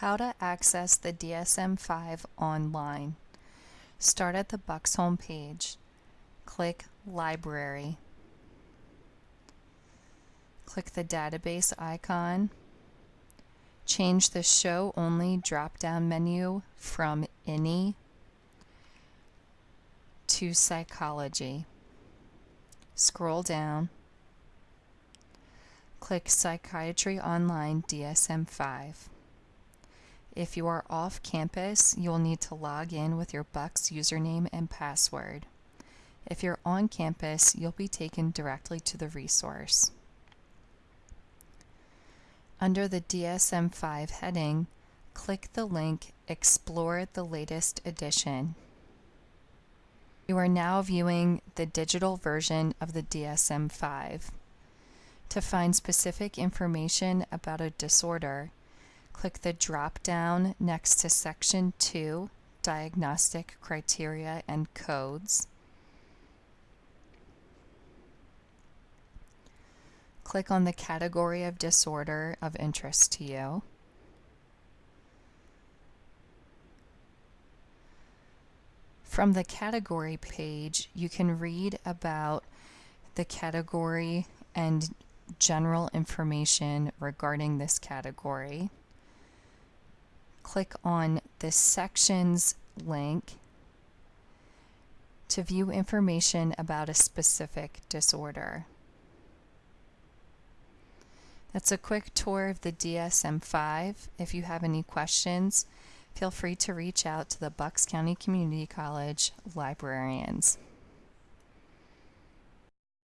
How to access the DSM-5 online. Start at the Bucks home page. Click Library. Click the database icon. Change the Show Only drop-down menu from Any to Psychology. Scroll down. Click Psychiatry Online DSM-5. If you are off campus, you will need to log in with your Bucks username and password. If you're on campus, you'll be taken directly to the resource. Under the DSM-5 heading, click the link Explore the latest edition. You are now viewing the digital version of the DSM-5. To find specific information about a disorder, click the drop down next to Section 2, Diagnostic Criteria and Codes. Click on the category of disorder of interest to you. From the category page, you can read about the category and general information regarding this category click on the sections link to view information about a specific disorder. That's a quick tour of the DSM-5. If you have any questions, feel free to reach out to the Bucks County Community College librarians.